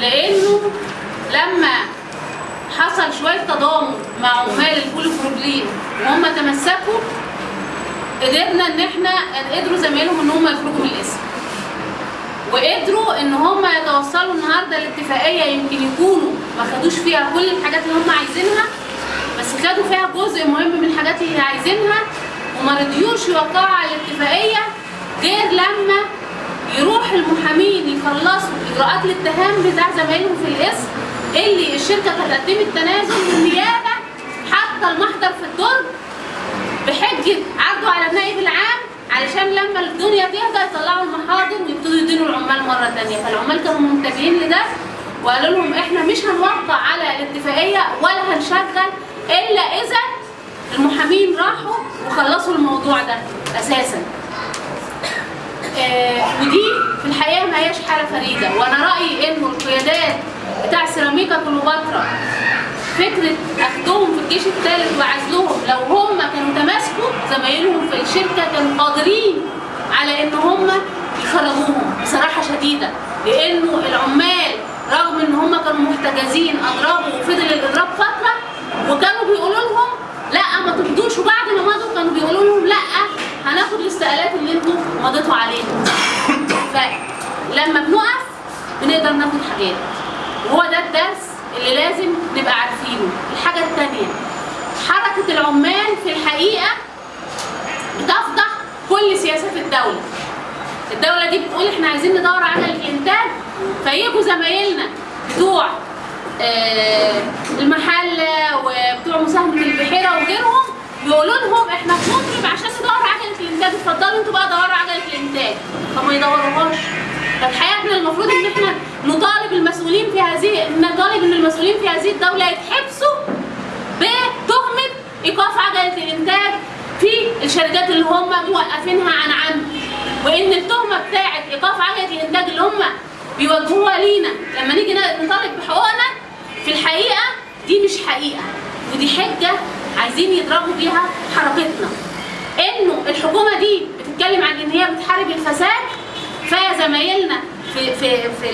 لأنه لما حصل شوية تضامن مع عمال البوليبروبلين وهم تمسكوا قدرنا إن إحنا قدروا زمايلهم إن هم يخرجوا من الاسم وقدروا إن هم يتوصلوا النهارده لاتفاقيه يمكن يكونوا ما خدوش فيها كل الحاجات اللي هم عايزينها بس خدوا فيها جزء مهم من الحاجات اللي عايزينها وما رضيوش يوقعوا على الاتفاقية غير لما يروح المحامين يخلصوا إجراءات الاتهام بتاع زمايلهم في الإسم اللي الشركة هتقدم التنازل والنيابه حتى المحضر في الدرج بحجة عرضه على النائب العام علشان لما الدنيا تهدى يطلعوا المحاضر ويبتدوا يدينوا العمال مرة ثانية فالعمال كانوا منتبهين لده وقالوا لهم إحنا مش هنوقع على الاتفاقية ولا هنشغل إلا إذا المحامين راحوا وخلصوا الموضوع ده أساسا. ودي في الحقيقة ما هياش حالة فريدة. وأنا رأيي إنه القيادات بتاع سيراميكا كليوباترا فكرة أخدهم في الجيش الثالث وعزلهم لو هم كانوا تماسكوا زمايلهم في الشركة كانوا قادرين على إن هم يخرجوهم بصراحة شديدة لأنه العمال رغم إن هم كانوا محتجزين اضربوا وفضل الإضراب فترة وكانوا بيقولوا لهم لا ما تمضوش وبعد ما مضوا كانوا بيقولوا لهم لا هناخد الاستقالات اللي أنتوا مضيتوا عليها. فلما بنقف بنقدر ناخد حاجات. وهو ده الدرس اللي لازم نبقى عارفينه. الحاجة التانية حركة العمال في الحقيقة بتفضح كل سياسات الدولة. الدولة دي بتقول إحنا عايزين ندور على الإنتاج. فيجوا زمايلنا بتوع آه، المحلة وبتوع مساهمة البحيرة وغيرهم يقولوا لهم إحنا بنطلب عشان ندور عجلة الانتاج اتفضلوا أنتوا بقى دوروا عجلة الانتاج فما يدوروهاش. فالحقيقة إحنا المفروض إن إحنا نطالب المسؤولين في هذه نطالب إن المسؤولين في هذه الدولة يتحبسوا بتهمة إيقاف عجلة الانتاج في الشركات اللي هم موقفينها عن عمد. وإن التهمة بتاعت إيقاف عجلة الانتاج اللي هم بيوجهوها لينا. لما نيجي نطالب بحقوقنا في الحقيقة دي مش حقيقة. ودي حجة عايزين يضربوا بيها حركتنا. إنه الحكومة دي بتتكلم عن إن هي بتحارب الفساد فزمايلنا في في في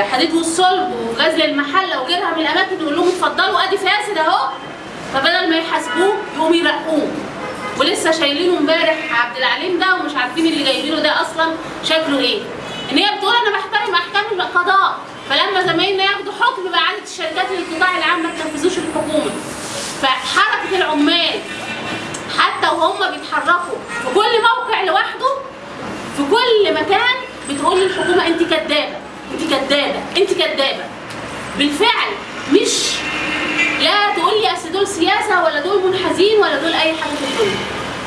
الحديد والصلب وغزل المحلة وغيرها من الأماكن يقول لهم اتفضلوا أدي فاسد أهو. فبدل ما يحاسبوه يقوموا يرقوه. ولسه شايلينه امبارح عبد العليم ده ومش عارفين اللي جايبينه ده أصلا شكله إيه. إن هي بتقول أنا بحترم أحكام القضاء فلما زمايلنا ياخدوا حكم باعاده الشركات للقطاع العام ما تنفذوش الحكومة. فحركة العمال حتى وهم بيتحركوا في كل موقع لوحده في كل مكان بتقول للحكومة انت كدابة انت كدابة انت كدابة. بالفعل مش لا تقول لي أصل دول سياسة ولا دول منحازين ولا دول أي حاجة في الدنيا.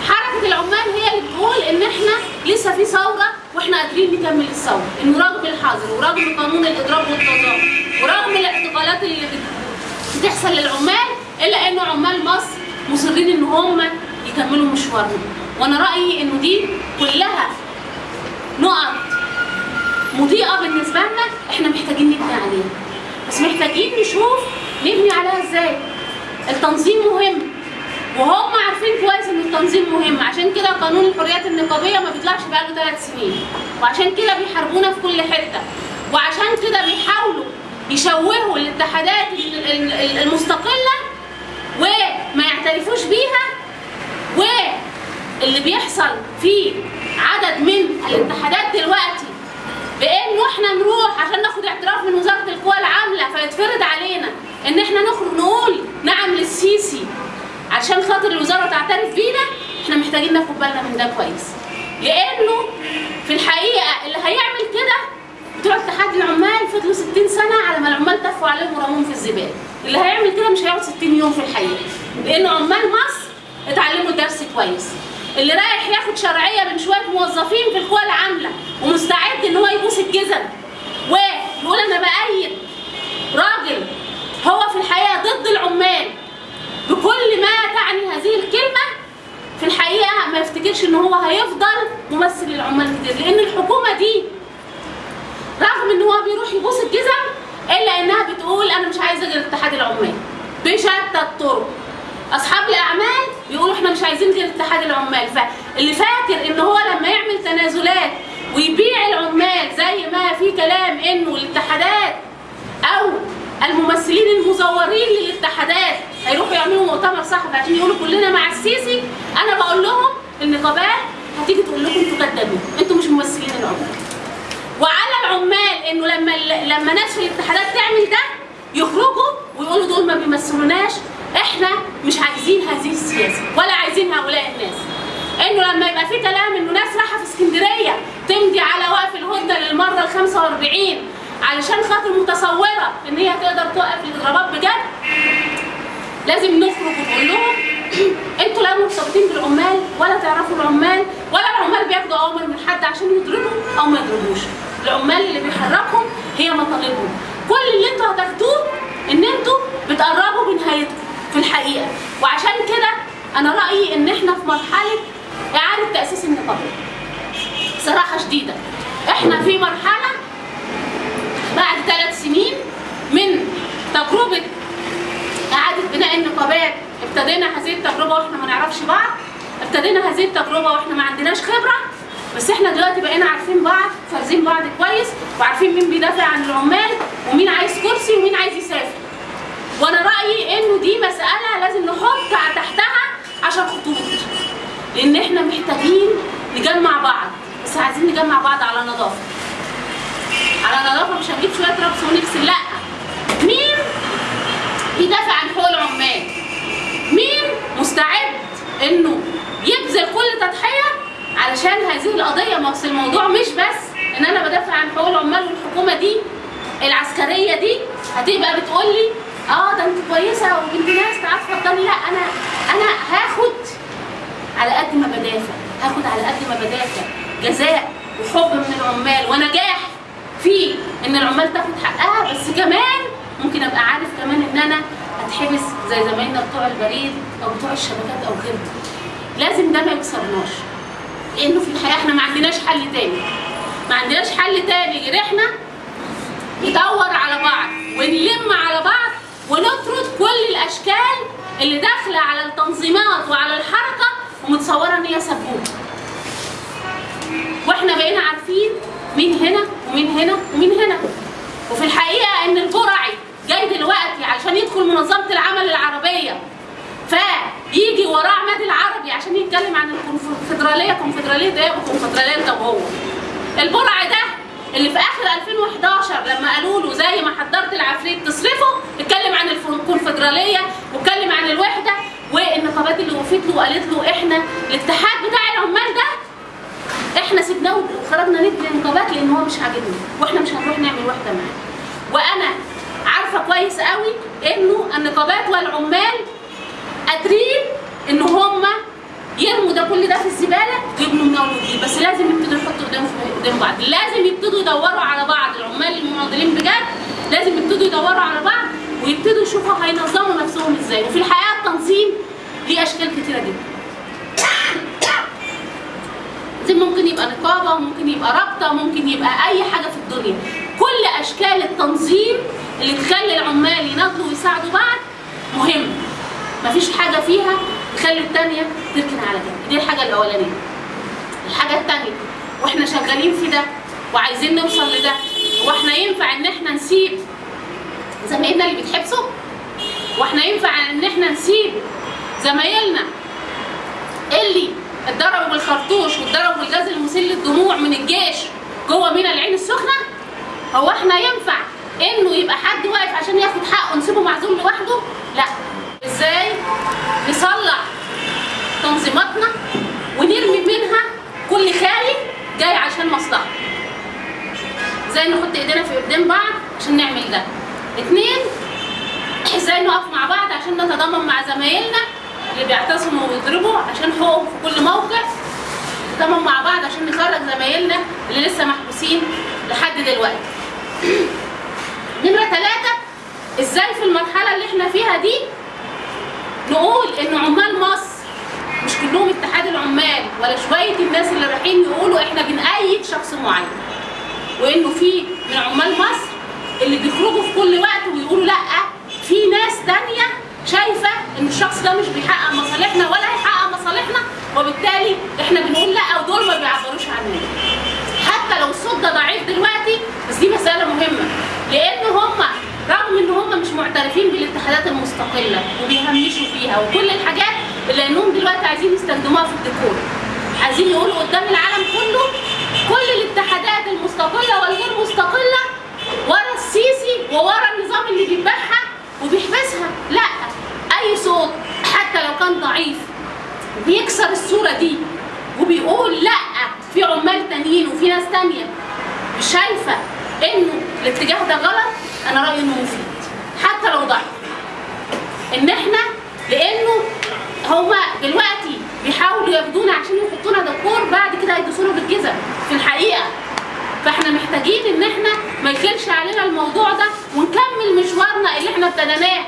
حركة العمال هي اللي بتقول إن إحنا لسه في ثورة وإحنا قادرين نكمل الثورة. انه رغم الحظر ورغم قانون الاضراب والتظاهر ورغم الاعتقالات اللي بت- بتحصل للعمال إلا إنه عمال مصر مصرين ان هم يكملوا مشوارهم. وأنا رأيي إنه دي كلها نقط مضيئة بالنسبة لنا إحنا محتاجين نبني عليها. بس محتاجين نشوف نبني عليها إزاي. التنظيم مهم. وهم عارفين كويس إن التنظيم مهم. عشان كده قانون الحريات النقابية ما بيطلعش بقاله ثلاث سنين. وعشان كده بيحاربونا في كل حتة. وعشان كده بيحاولوا يشوهوا الاتحادات ال- ال- ال- المستقلة وما يعترفوش بيها واللي بيحصل في عدد من الاتحادات دلوقتي بانه إحنا نروح عشان ناخد اعتراف من وزارة القوى العاملة فيتفرض علينا ان إحنا نخرج نقول نعم للسيسي عشان خاطر الوزارة تعترف بينا إحنا محتاجين ناخد بالنا من ده كويس. لأنه في الحقيقة اللي هيعمل كده بتوع اتحاد العمال فضلوا 60 سنة على ما العمال تفوا عليهم ورموهم في الزبالة. اللي هيعمل كده مش هيقعد 60 يوم في الحقيقة لأن عمال مصر اتعلموا درس كويس. اللي رايح ياخد شرعية من شوية موظفين في القوى العاملة ومستعد إن هو يبوس الجزم. ويقول أنا بأيد راجل هو في الحقيقة ضد العمال. بكل ما تعني هذه الكلمة في الحقيقة ما يفتكرش إن هو هيفضل ممثل للعمال كتير لأن الحكومة دي رغم ان هو بيروح يبوس الجزم الا انها بتقول أنا مش عايزة غير اتحاد العمال بشتى الطرق. أصحاب الأعمال بيقولوا إحنا مش عايزين غير اتحاد العمال. فاللي فاكر إن هو لما يعمل تنازلات ويبيع العمال زي ما في كلام إنه الاتحادات أو الممثلين المزورين للاتحادات هيروحوا يعملوا مؤتمر صحفي عشان يقولوا كلنا مع السيسي أنا بقول لهم النقابات هتيجي تقول لكم أنتوا كدابين أنتوا مش ممثلين العمال. وعلى العمال إنه لما لما ناس في الاتحادات تعمل ده يخرجوا ويقولوا دول ما بيمثلوناش إحنا مش عايزين هذه السياسة ولا عايزين هؤلاء الناس. إنه لما يبقى في كلام إنه ناس رايحة في اسكندرية تمضي على وقف الهدنة للمرة ال 45 علشان خاطر متصورة إن هي تقدر توقف الاضرابات بجد لازم نخرج ونقول لهم أنتوا لا مرتبطين بالعمال ولا تعرفوا العمال ولا العمال بياخدوا أوامر من حد عشان يضربوا أو ما يضربوش. العمال اللي بيحركهم هي مطالبهم. كل اللي أنتوا هتاخدوه ان أنتوا بتقربوا من نهايتكم في الحقيقة. وعشان كده أنا رأيي ان إحنا في مرحلة إعادة تأسيس النقابة. صراحة شديدة. إحنا في مرحلة بعد ثلاث سنين من تجربة إعادة بناء النقابات. ابتدينا هذه التجربة وإحنا ما نعرفش بعض. ابتدينا هذه التجربة وإحنا ما عندناش خبرة. بس إحنا دلوقتي بقينا عارفين بعض فارزين بعض كويس وعارفين مين بيدافع عن العمال ومين عايز كرسي ومين عايز يسافر. وأنا رأيي انه دي مسألة لازم نحط تحتها عشان خطوط. لأن إحنا محتاجين نجمع بعض بس عايزين نجمع بعض على نظافة. على نظافة مش هنجيب شوية رقص ونغسل لأ. مين بيدافع عن حقوق العمال؟ مين مستعد انه يبذل كل تضحية علشان هذه القضية ما أصل الموضوع مش بس إن أنا بدافع عن حقوق العمال والحكومة دي العسكرية دي. هتبقى بتقول لي آه ده أنت كويسة وبنت ناس تعال اتفضلي لا أنا أنا هاخد على قد ما بدافع هاخد على قد ما بدافع جزاء وحب من العمال. ونجاح في إن العمال تاخد حقها بس كمان ممكن أبقى عارف كمان إن أنا أتحبس زي زمايلنا بتوع البريد أو بتوع الشبكات أو غيرهم لازم ده ما يكسرناش. لأنه في الحياة إحنا ما عندناش حل تاني. ما عندناش حل تاني غير إحنا ندور على بعض ونلم على بعض ونطرد كل الأشكال اللي داخلة على التنظيمات وعلى الحركة ومتصورة إن هي سبوبه وإحنا بقينا عارفين مين هنا ومين هنا ومين هنا. وفي الحقيقة إن البرعي جاي دلوقتي عشان يدخل منظمة العمل العربية. فيجي وراه عماد العربي عشان يتكلم عن الكونفدرالية. كونفدراليه ده وكونفدراليه ده وهو. البرع ده اللي في آخر 2011 لما قالوا له زي ما حضرت العفريت تصرفه اتكلم عن الكونفدرالية واتكلم عن الوحدة والنقابات اللي وقفت له وقالت له إحنا الاتحاد بتاع العمال ده إحنا سيبناه وخرجنا ندي النقابات لأن هو مش عاجبنا وإحنا مش هنروح نعمل وحدة معاه. وأنا عارفة كويس قوي إنه النقابات والعمال قادرين إن هم يرموا ده كل ده في الزبالة ويبنوا من وجديد بس لازم يبتدوا يحطوا قدام قدام بعض. لازم يبتدوا يدوروا على بعض. العمال المناضلين بجد لازم يبتدوا يدوروا على بعض ويبتدوا يشوفوا هينظموا نفسهم إزاي. وفي الحقيقة التنظيم ليه أشكال كتيرة جدا. زي ممكن يبقى نقابة ممكن يبقى رابطة ممكن يبقى أي حاجة في الدنيا. كل أشكال التنظيم اللي تخلي العمال يناضلوا ويساعدوا بعض مهم. مفيش حاجة فيها تخلي الثانية تركن على جنب. دي الحاجة الأولانية. الحاجة الثانية وإحنا شغالين في ده وعايزين نوصل لده هو إحنا ينفع إن إحنا نسيب زمايلنا اللي بيتحبسوا؟ وإحنا ينفع إن إحنا نسيب زمايلنا اللي اتضربوا بالخرطوش واتضربوا بالغاز المسيل للدموع من الجيش جوه مينا العين السخنة؟ هو إحنا ينفع إنه يبقى حد واقف عشان ياخد حقه نسيبه معزول لوحده؟ لا. إزاي نصلح تنظيماتنا ونرمي منها كل خاين جاي عشان مصلحة. إزاي نحط ايدينا في ايدين بعض عشان نعمل ده. اتنين إزاي نقف مع بعض عشان نتضامن مع زمايلنا اللي بيعتصموا ويضربوا عشان حقوقهم في كل موقع نتضامن مع بعض عشان نخرج زمايلنا اللي لسه محبوسين لحد دلوقتي. نمرة ثلاثة إزاي في المرحلة اللي إحنا فيها دي نقول إن عمال مصر مش كلهم اتحاد العمال ولا شوية الناس اللي رايحين يقولوا إحنا بنأيد شخص معين. وإنه في من عمال مصر اللي بيخرجوا في كل وقت ويقولوا لأ في ناس تانية شايفة إن الشخص ده مش بيحقق مصالحنا ولا هيحقق مصالحنا وبالتالي إحنا بنقول لأ ودول ما بيعبروش عننا. حتى لو الصوت ده ضعيف دلوقتي بس دي مسألة مهمة لأن هم المستقلة وبيهمشوا فيها وكل الحاجات اللي انهم دلوقتي عايزين يستخدموها في الديكور. عايزين يقولوا قدام العالم كله كل الاتحادات المستقلة والغير مستقلة ورا السيسي وورا النظام اللي بيذبحها وبيحبسها. لا أي صوت حتى لو كان ضعيف بيكسر الصورة دي وبيقول لا في عمال تانيين وفي ناس تانية. مش شايفة إنه الاتجاه ده غلط؟ أنا رأيي إنه مفيد. حتى لو ضعيف. إن إحنا لأنه هما دلوقتي بيحاولوا ياخدونا عشان يحطونا دكور بعد كده هيدوسونا بالجزم. في الحقيقة. فإحنا محتاجين إن إحنا ما يخلش علينا الموضوع ده ونكمل مشوارنا اللي إحنا ابتديناه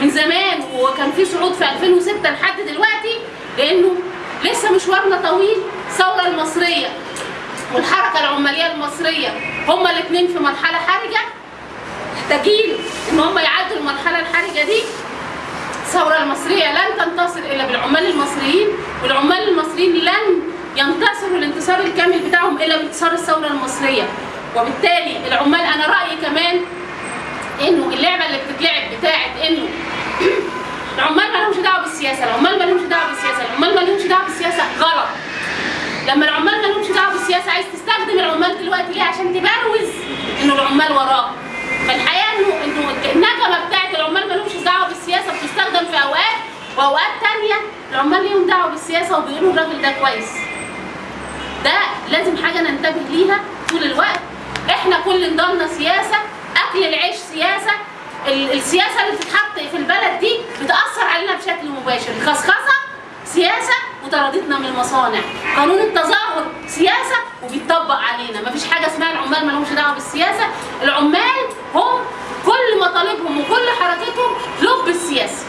من زمان. وكان في صعود في 2006 لحد دلوقتي لأنه لسه مشوارنا طويل. الثورة المصرية والحركة العمالية المصرية هما الاثنين في مرحلة حرجة. محتاجين إن هم يعدوا المرحلة الحرجة دي. الثورة المصرية لن تنتصر إلا بالعمال المصريين والعمال المصريين لن ينتصروا الانتصار الكامل بتاعهم إلا بانتصار الثورة المصرية. وبالتالي العمال أنا رأيي كمان إنه اللعبة اللي بتتلعب بتاعت إنه العمال ما لهمش دعوة بالسياسة العمال ما لهمش دعوة بالسياسة العمال ما لهمش دعوة بالسياسة غلط. لما العمال ما لهمش دعوة بالسياسة عايز تستخدم العمال دلوقتي ليه؟ عشان تبروز إنه العمال وراك. فالحقيقة انه إنه النغمه بتاعت العمال ما لهمش دعوة بالسياسة بتستخدم في اوقات واوقات تانية العمال ليهم دعوة بالسياسة وبيقولوا الراجل ده كويس. ده لازم حاجة ننتبه ليها طول الوقت. إحنا كل نضالنا سياسة أكل العيش سياسة. ال- السياسة اللي بتتحط في البلد دي بتأثر علينا بشكل مباشر. الخصخصه سياسة وطردتنا من المصانع. قانون التظاهر سياسة وبيطبق علينا. مفيش حاجة اسمها العمال ما لهمش دعوة بالسياسة. العمال هم كل مطالبهم وكل حركتهم لب السياسة.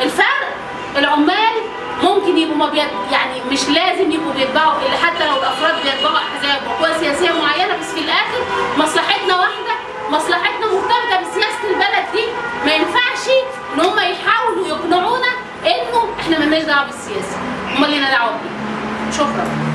الفرق العمال ممكن يبقوا ما بيت... يعني مش لازم يبقوا بيتبعوا حتى لو الأفراد بيتبعوا أحزاب وقوى سياسية معينة بس في الآخر مصلحتنا واحدة مصلحتنا مرتبطة بسياسة البلد دي. ما ينفعش إن هم يحاولوا يقنعونا إنه إحنا مالناش دعوة بالسياسة. هم لينا دعوة بيه شكرا.